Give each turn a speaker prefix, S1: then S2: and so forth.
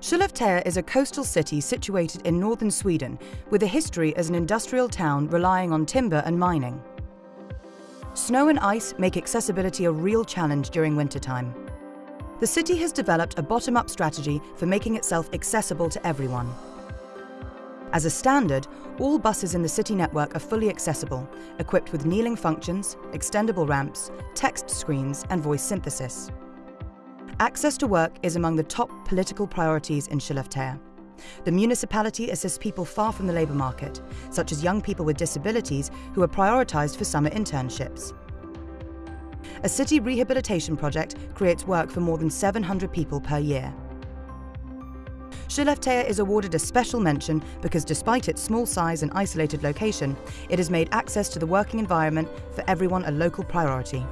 S1: Skellefteå is a coastal city situated in northern Sweden with a history as an industrial town relying on timber and mining. Snow and ice make accessibility a real challenge during wintertime. The city has developed a bottom-up strategy for making itself accessible to everyone. As a standard, all buses in the city network are fully accessible, equipped with kneeling functions, extendable ramps, text screens and voice synthesis. Access to work is among the top political priorities in Skellefteå. The municipality assists people far from the labour market, such as young people with disabilities who are prioritised for summer internships. A city rehabilitation project creates work for more than 700 people per year. Skellefteå is awarded a special mention because despite its small size and isolated location, it has made access to the working environment for everyone a local priority.